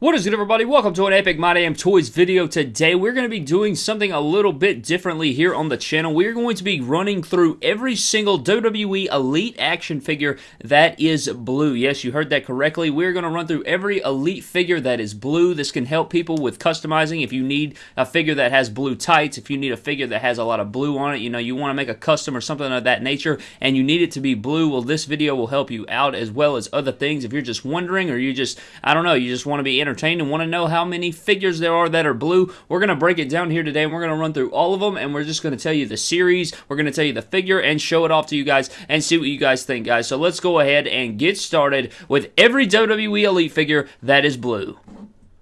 What is good everybody? Welcome to an Epic My Damn Toys video. Today we're going to be doing something a little bit differently here on the channel. We're going to be running through every single WWE Elite action figure that is blue. Yes, you heard that correctly. We're going to run through every Elite figure that is blue. This can help people with customizing. If you need a figure that has blue tights, if you need a figure that has a lot of blue on it, you know, you want to make a custom or something of that nature, and you need it to be blue, well, this video will help you out as well as other things. If you're just wondering or you just, I don't know, you just want to be entertained and want to know how many figures there are that are blue, we're going to break it down here today and we're going to run through all of them and we're just going to tell you the series, we're going to tell you the figure and show it off to you guys and see what you guys think, guys. So let's go ahead and get started with every WWE Elite figure that is blue.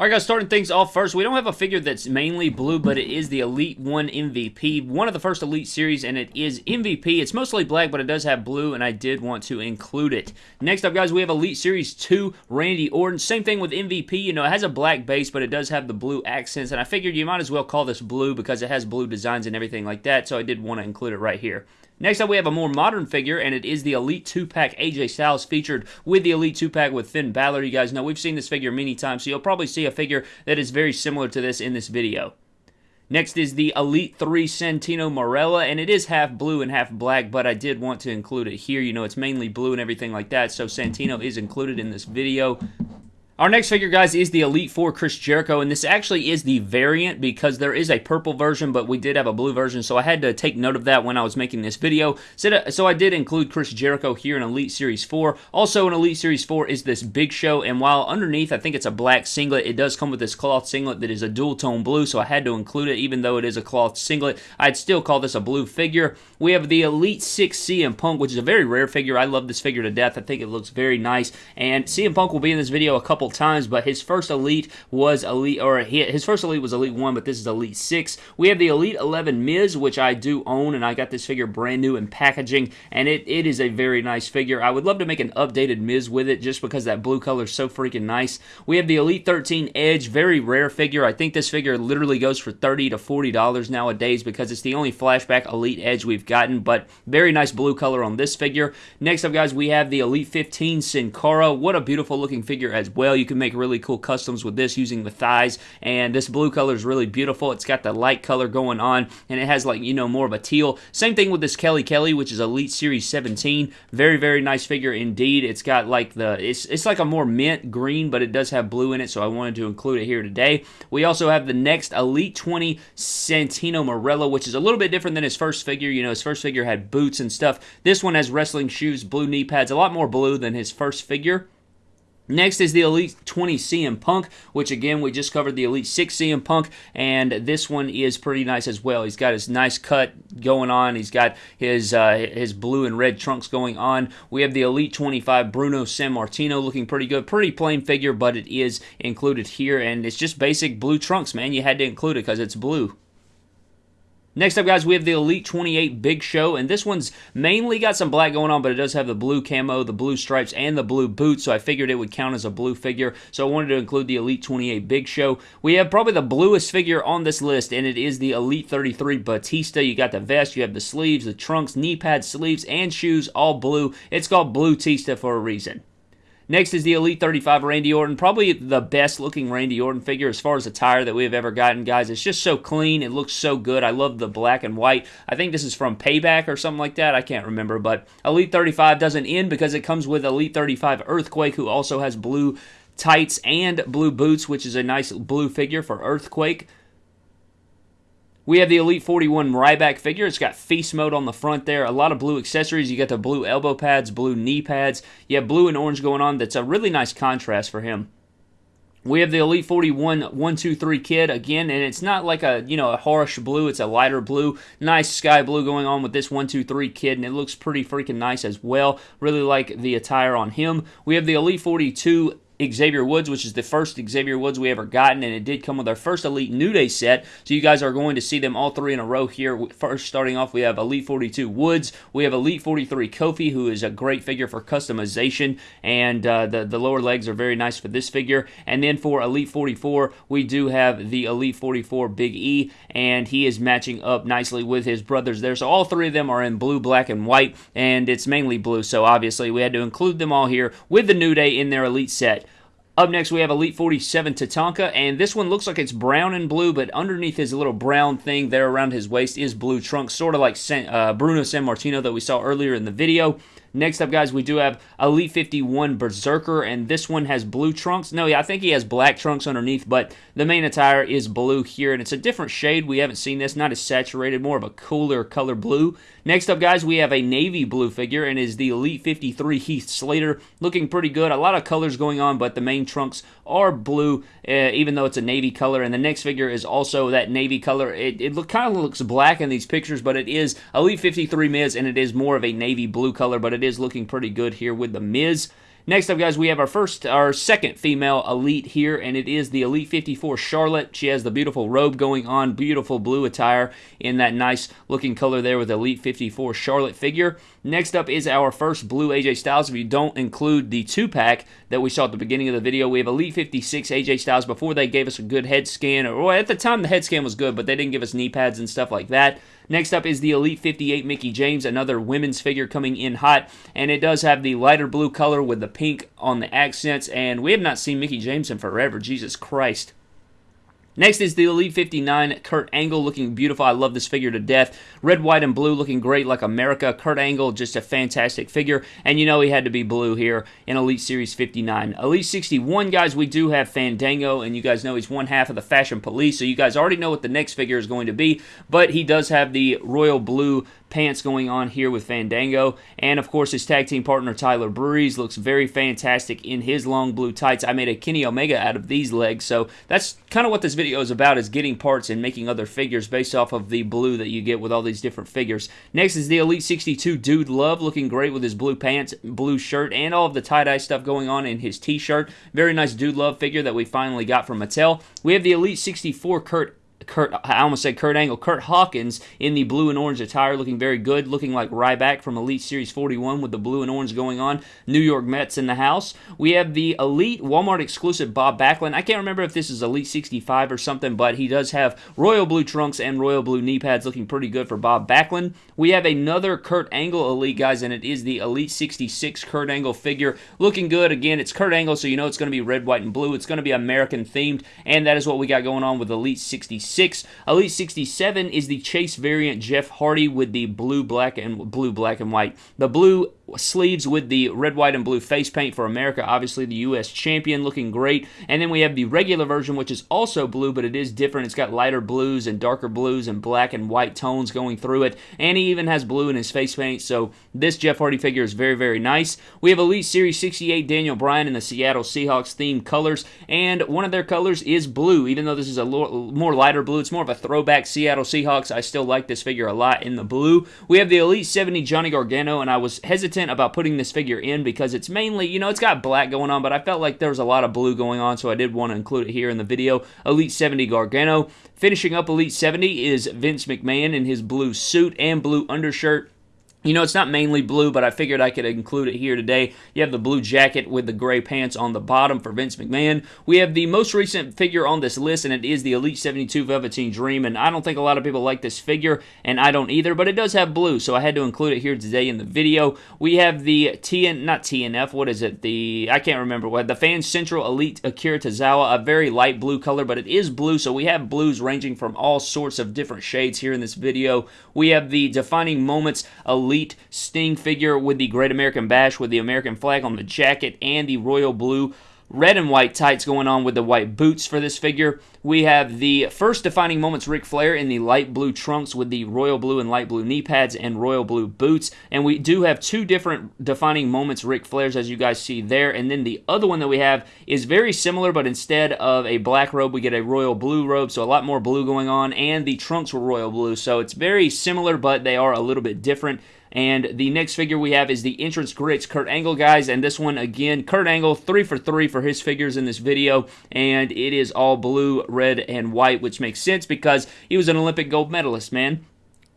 Alright guys, starting things off first, we don't have a figure that's mainly blue, but it is the Elite 1 MVP, one of the first Elite series, and it is MVP. It's mostly black, but it does have blue, and I did want to include it. Next up, guys, we have Elite Series 2, Randy Orton. Same thing with MVP, you know, it has a black base, but it does have the blue accents, and I figured you might as well call this blue because it has blue designs and everything like that, so I did want to include it right here. Next up, we have a more modern figure, and it is the Elite 2-Pack AJ Styles featured with the Elite 2-Pack with Finn Balor. You guys know we've seen this figure many times, so you'll probably see a figure that is very similar to this in this video. Next is the Elite 3 Santino Marella, and it is half blue and half black, but I did want to include it here. You know, it's mainly blue and everything like that, so Santino is included in this video. Our next figure, guys, is the Elite 4 Chris Jericho, and this actually is the variant because there is a purple version, but we did have a blue version, so I had to take note of that when I was making this video. Uh, so I did include Chris Jericho here in Elite Series 4. Also in Elite Series 4 is this Big Show, and while underneath I think it's a black singlet, it does come with this cloth singlet that is a dual tone blue, so I had to include it, even though it is a cloth singlet. I'd still call this a blue figure. We have the Elite 6 CM Punk, which is a very rare figure. I love this figure to death. I think it looks very nice, and CM Punk will be in this video a couple times, but his first elite was elite, or his first elite was elite one, but this is elite six. We have the elite 11 Miz, which I do own, and I got this figure brand new in packaging, and it, it is a very nice figure. I would love to make an updated Miz with it, just because that blue color is so freaking nice. We have the elite 13 Edge, very rare figure. I think this figure literally goes for 30 to $40 nowadays, because it's the only flashback elite Edge we've gotten, but very nice blue color on this figure. Next up, guys, we have the elite 15 Sin Cara. What a beautiful looking figure as well. You can make really cool customs with this using the thighs. And this blue color is really beautiful. It's got the light color going on, and it has like, you know, more of a teal. Same thing with this Kelly Kelly, which is Elite Series 17. Very, very nice figure indeed. It's got like the, it's, it's like a more mint green, but it does have blue in it, so I wanted to include it here today. We also have the next Elite 20 Santino Marella, which is a little bit different than his first figure. You know, his first figure had boots and stuff. This one has wrestling shoes, blue knee pads, a lot more blue than his first figure. Next is the Elite 20 CM Punk, which again, we just covered the Elite 6 CM Punk, and this one is pretty nice as well. He's got his nice cut going on. He's got his uh, his blue and red trunks going on. We have the Elite 25 Bruno Sammartino looking pretty good. Pretty plain figure, but it is included here, and it's just basic blue trunks, man. You had to include it because it's blue. Next up, guys, we have the Elite 28 Big Show, and this one's mainly got some black going on, but it does have the blue camo, the blue stripes, and the blue boots, so I figured it would count as a blue figure, so I wanted to include the Elite 28 Big Show. We have probably the bluest figure on this list, and it is the Elite 33 Batista. You got the vest, you have the sleeves, the trunks, knee pads, sleeves, and shoes, all blue. It's called Blue Tista for a reason. Next is the Elite 35 Randy Orton. Probably the best looking Randy Orton figure as far as attire that we have ever gotten, guys. It's just so clean. It looks so good. I love the black and white. I think this is from Payback or something like that. I can't remember. But Elite 35 doesn't end because it comes with Elite 35 Earthquake, who also has blue tights and blue boots, which is a nice blue figure for Earthquake. We have the Elite 41 Ryback figure. It's got feast mode on the front there. A lot of blue accessories. You got the blue elbow pads, blue knee pads. You have blue and orange going on. That's a really nice contrast for him. We have the Elite 41 123 kid again, and it's not like a, you know, a harsh blue, it's a lighter blue. Nice sky blue going on with this 123 kid, and it looks pretty freaking nice as well. Really like the attire on him. We have the Elite 42 Xavier Woods, which is the first Xavier Woods we ever gotten, and it did come with our first Elite New Day set. So you guys are going to see them all three in a row here. First, starting off, we have Elite 42 Woods, we have Elite 43 Kofi, who is a great figure for customization, and uh, the the lower legs are very nice for this figure. And then for Elite 44, we do have the Elite 44 Big E, and he is matching up nicely with his brothers there. So all three of them are in blue, black, and white, and it's mainly blue. So obviously we had to include them all here with the New Day in their Elite set. Up next, we have Elite 47 Tatanka, and this one looks like it's brown and blue, but underneath his little brown thing there around his waist is blue trunks, sort of like Bruno San, uh, Bruno Sammartino that we saw earlier in the video. Next up, guys, we do have Elite 51 Berserker, and this one has blue trunks. No, yeah, I think he has black trunks underneath, but the main attire is blue here, and it's a different shade. We haven't seen this, not as saturated, more of a cooler color blue. Next up, guys, we have a navy blue figure, and is the Elite 53 Heath Slater, looking pretty good. A lot of colors going on, but the main trunks are blue, uh, even though it's a navy color. And the next figure is also that navy color. It, it look, kind of looks black in these pictures, but it is Elite 53 Miz, and it is more of a navy blue color, but it is looking pretty good here with the Miz. Next up, guys, we have our first, our second female elite here, and it is the Elite 54 Charlotte. She has the beautiful robe going on, beautiful blue attire in that nice looking color there with Elite 54 Charlotte figure. Next up is our first blue AJ Styles. If you don't include the two pack that we saw at the beginning of the video, we have Elite 56 AJ Styles before they gave us a good head scan. Or at the time, the head scan was good, but they didn't give us knee pads and stuff like that. Next up is the Elite 58 Mickie James, another women's figure coming in hot, and it does have the lighter blue color with the pink on the accents, and we have not seen Mickie James in forever, Jesus Christ. Next is the Elite 59 Kurt Angle looking beautiful. I love this figure to death. Red, white, and blue looking great like America. Kurt Angle, just a fantastic figure. And you know he had to be blue here in Elite Series 59. Elite 61, guys, we do have Fandango, and you guys know he's one half of the Fashion Police, so you guys already know what the next figure is going to be. But he does have the royal blue pants going on here with Fandango. And of course, his tag team partner Tyler Breeze looks very fantastic in his long blue tights. I made a Kenny Omega out of these legs, so that's kind of what this video is about: is getting parts and making other figures based off of the blue that you get with all these different figures. Next is the Elite 62 Dude Love, looking great with his blue pants, blue shirt, and all of the tie dye stuff going on in his T-shirt. Very nice Dude Love figure that we finally got from Mattel. We have the Elite 64 Kurt Kurt, I almost said Kurt Angle, Kurt Hawkins in the blue and orange attire, looking very good, looking like Ryback from Elite Series 41 with the blue and orange going on. New York Mets in the house. We have the Elite Walmart exclusive Bob Backlund. I can't remember if this is Elite 65 or something, but he does have royal blue trunks and royal blue knee pads, looking pretty good for Bob Backlund. We have another Kurt Angle Elite, guys, and it is the Elite 66 Kurt Angle figure, looking good. Again, it's Kurt Angle, so you know it's going to be red, white, and blue. It's going to be American themed, and that is what we got going on with Elite 66. 66. Elite 67 is the Chase variant Jeff Hardy with the blue, black, and blue, black, and white. The blue sleeves with the red, white, and blue face paint for America. Obviously, the U.S. champion looking great. And then we have the regular version, which is also blue, but it is different. It's got lighter blues and darker blues and black and white tones going through it. And he even has blue in his face paint. So this Jeff Hardy figure is very, very nice. We have Elite Series 68 Daniel Bryan in the Seattle Seahawks themed colors. And one of their colors is blue, even though this is a more lighter blue. It's more of a throwback Seattle Seahawks. I still like this figure a lot in the blue. We have the Elite 70 Johnny Gargano, and I was hesitant hesitant about putting this figure in because it's mainly, you know, it's got black going on, but I felt like there was a lot of blue going on, so I did want to include it here in the video. Elite 70 Gargano. Finishing up Elite 70 is Vince McMahon in his blue suit and blue undershirt. You know, it's not mainly blue, but I figured I could include it here today. You have the blue jacket with the gray pants on the bottom for Vince McMahon. We have the most recent figure on this list, and it is the Elite 72 Velveteen Dream. And I don't think a lot of people like this figure, and I don't either, but it does have blue, so I had to include it here today in the video. We have the TN, not TNF, what is it? The, I can't remember what, the Fan Central Elite Akira Tozawa, a very light blue color, but it is blue, so we have blues ranging from all sorts of different shades here in this video. We have the Defining Moments Elite Elite Sting figure with the Great American Bash with the American flag on the jacket and the royal blue red and white tights going on with the white boots for this figure. We have the first defining moments Ric Flair in the light blue trunks with the royal blue and light blue knee pads and royal blue boots. And we do have two different defining moments Ric Flairs as you guys see there. And then the other one that we have is very similar, but instead of a black robe, we get a royal blue robe. So a lot more blue going on. And the trunks were royal blue. So it's very similar, but they are a little bit different. And the next figure we have is the Entrance Greats Kurt Angle, guys. And this one, again, Kurt Angle, three for three for his figures in this video. And it is all blue, red, and white, which makes sense because he was an Olympic gold medalist, man.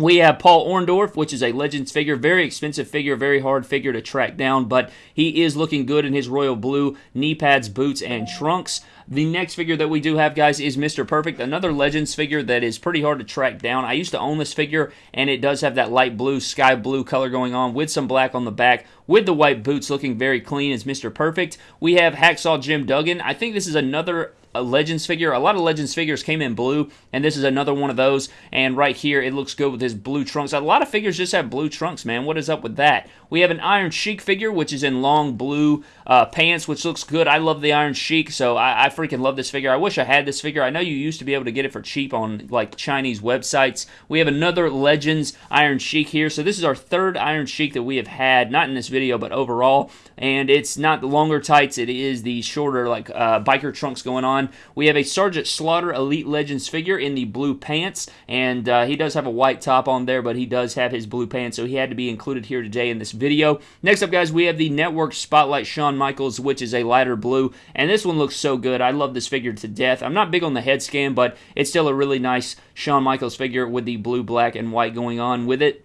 We have Paul Orndorff, which is a Legends figure, very expensive figure, very hard figure to track down, but he is looking good in his royal blue knee pads, boots, and trunks. The next figure that we do have, guys, is Mr. Perfect, another Legends figure that is pretty hard to track down. I used to own this figure, and it does have that light blue, sky blue color going on with some black on the back, with the white boots looking very clean as Mr. Perfect. We have Hacksaw Jim Duggan. I think this is another a Legends figure. A lot of Legends figures came in blue, and this is another one of those. And right here, it looks good with his blue trunks. A lot of figures just have blue trunks, man. What is up with that? We have an Iron Sheik figure, which is in long blue uh, pants, which looks good. I love the Iron Sheik, so I, I freaking love this figure. I wish I had this figure. I know you used to be able to get it for cheap on like Chinese websites. We have another Legends Iron Sheik here. So this is our third Iron Sheik that we have had, not in this video, but overall. And it's not the longer tights. It is the shorter like uh, biker trunks going on. We have a Sergeant Slaughter Elite Legends figure in the blue pants, and uh, he does have a white top on there, but he does have his blue pants, so he had to be included here today in this video. Next up, guys, we have the Network Spotlight Shawn Michaels, which is a lighter blue, and this one looks so good. I love this figure to death. I'm not big on the head scan, but it's still a really nice Shawn Michaels figure with the blue, black, and white going on with it.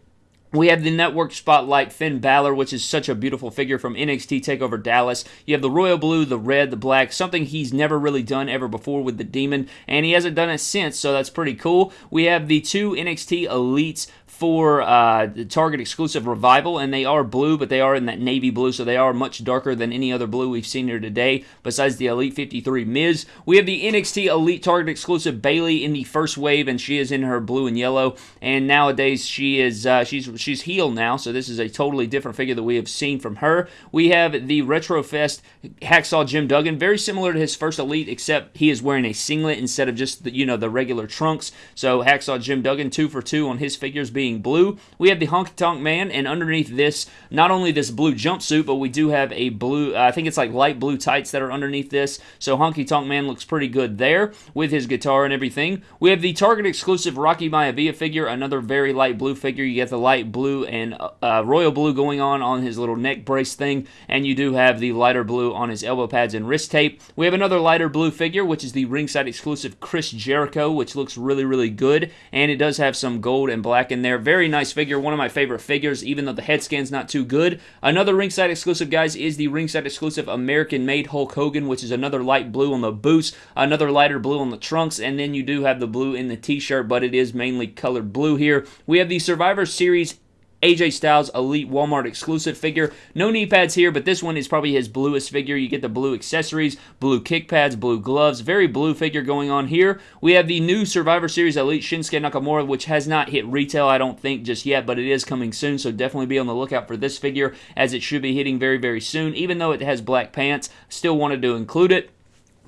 We have the network spotlight Finn Balor, which is such a beautiful figure from NXT TakeOver Dallas. You have the royal blue, the red, the black, something he's never really done ever before with the demon, and he hasn't done it since, so that's pretty cool. We have the two NXT Elites for uh, the Target exclusive Revival, and they are blue, but they are in that navy blue, so they are much darker than any other blue we've seen here today, besides the Elite 53 Miz. We have the NXT Elite Target exclusive Bayley in the first wave, and she is in her blue and yellow, and nowadays she is uh, she's she's heel now, so this is a totally different figure that we have seen from her. We have the Retrofest Hacksaw Jim Duggan, very similar to his first Elite, except he is wearing a singlet instead of just the, you know the regular trunks. So Hacksaw Jim Duggan, two for two on his figures being being blue. We have the Honky Tonk Man, and underneath this, not only this blue jumpsuit, but we do have a blue, I think it's like light blue tights that are underneath this. So Honky Tonk Man looks pretty good there with his guitar and everything. We have the Target exclusive Rocky Maivia figure, another very light blue figure. You get the light blue and uh, royal blue going on on his little neck brace thing, and you do have the lighter blue on his elbow pads and wrist tape. We have another lighter blue figure, which is the ringside exclusive Chris Jericho, which looks really, really good, and it does have some gold and black in there there. Very nice figure, one of my favorite figures, even though the head scan's not too good. Another ringside exclusive, guys, is the ringside exclusive American made Hulk Hogan, which is another light blue on the boots, another lighter blue on the trunks, and then you do have the blue in the t shirt, but it is mainly colored blue here. We have the Survivor Series AJ Styles Elite Walmart exclusive figure. No knee pads here, but this one is probably his bluest figure. You get the blue accessories, blue kick pads, blue gloves. Very blue figure going on here. We have the new Survivor Series Elite Shinsuke Nakamura, which has not hit retail, I don't think, just yet, but it is coming soon, so definitely be on the lookout for this figure, as it should be hitting very, very soon. Even though it has black pants, still wanted to include it.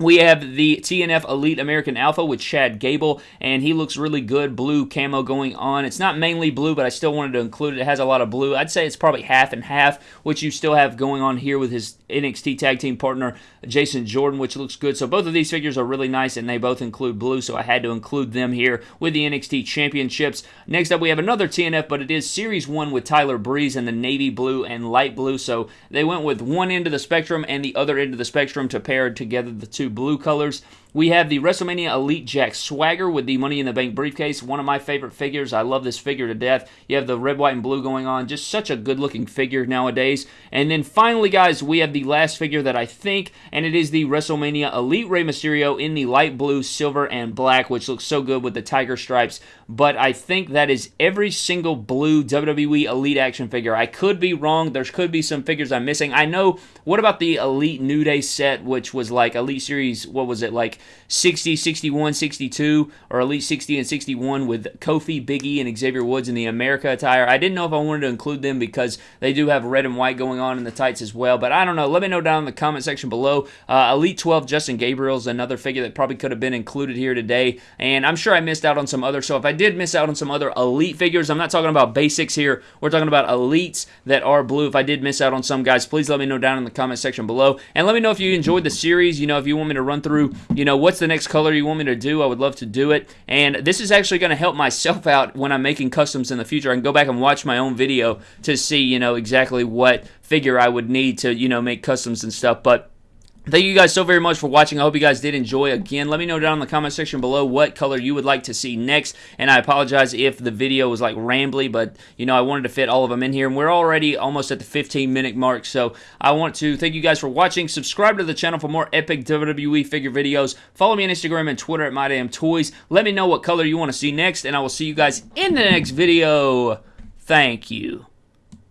We have the TNF Elite American Alpha with Chad Gable, and he looks really good. Blue camo going on. It's not mainly blue, but I still wanted to include it. It has a lot of blue. I'd say it's probably half and half, which you still have going on here with his NXT tag team partner, Jason Jordan, which looks good. So both of these figures are really nice, and they both include blue, so I had to include them here with the NXT Championships. Next up, we have another TNF, but it is Series 1 with Tyler Breeze and the navy blue and light blue. So they went with one end of the spectrum and the other end of the spectrum to pair together the two blue colors. We have the WrestleMania Elite Jack Swagger with the Money in the Bank briefcase. One of my favorite figures. I love this figure to death. You have the red, white, and blue going on. Just such a good looking figure nowadays. And then finally, guys, we have the last figure that I think, and it is the WrestleMania Elite Rey Mysterio in the light blue, silver, and black, which looks so good with the tiger stripes. But I think that is every single blue WWE Elite action figure. I could be wrong. There could be some figures I'm missing. I know. What about the Elite New Day set, which was like Elite Series, what was it, like 60, 61, 62, or Elite 60 and 61 with Kofi, Biggie, and Xavier Woods in the America attire. I didn't know if I wanted to include them because they do have red and white going on in the tights as well, but I don't know. Let me know down in the comment section below. Uh, Elite 12 Justin Gabriel's another figure that probably could have been included here today, and I'm sure I missed out on some other. So if I did miss out on some other Elite figures, I'm not talking about basics here. We're talking about Elites that are blue. If I did miss out on some guys, please let me know down in the comment section below, and let me know if you enjoyed the series. You know, if you want me to run through, you know, what's the next color you want me to do, I would love to do it. And this is actually going to help myself out when I'm making customs in the future. I can go back and watch my own video to see, you know, exactly what figure I would need to, you know, make customs and stuff. But Thank you guys so very much for watching. I hope you guys did enjoy. Again, let me know down in the comment section below what color you would like to see next. And I apologize if the video was like rambly, but you know, I wanted to fit all of them in here. And we're already almost at the 15 minute mark. So I want to thank you guys for watching. Subscribe to the channel for more epic WWE figure videos. Follow me on Instagram and Twitter at MyDamnToys. Let me know what color you want to see next. And I will see you guys in the next video. Thank you.